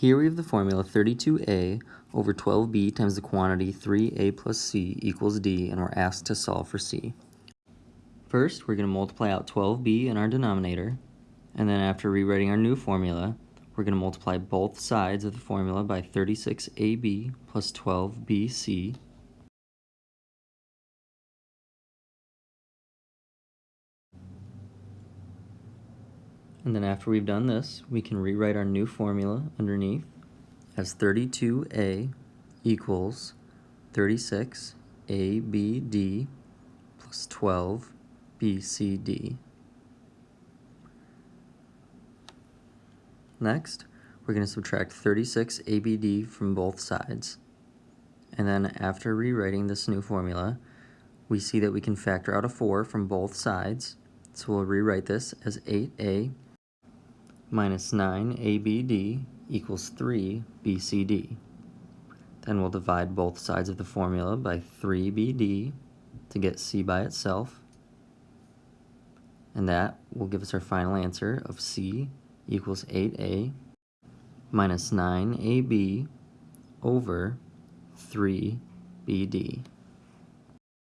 Here we have the formula 32a over 12b times the quantity 3a plus c equals d, and we're asked to solve for c. First, we're going to multiply out 12b in our denominator, and then after rewriting our new formula, we're going to multiply both sides of the formula by 36ab plus 12bc. And then after we've done this, we can rewrite our new formula underneath as 32a equals 36abd plus 12bcd. Next, we're going to subtract 36abd from both sides. And then after rewriting this new formula, we see that we can factor out a 4 from both sides. So we'll rewrite this as 8a minus 9abd equals 3 bcd. Then we'll divide both sides of the formula by 3bd to get c by itself. And that will give us our final answer of c equals 8a minus 9ab over 3bd.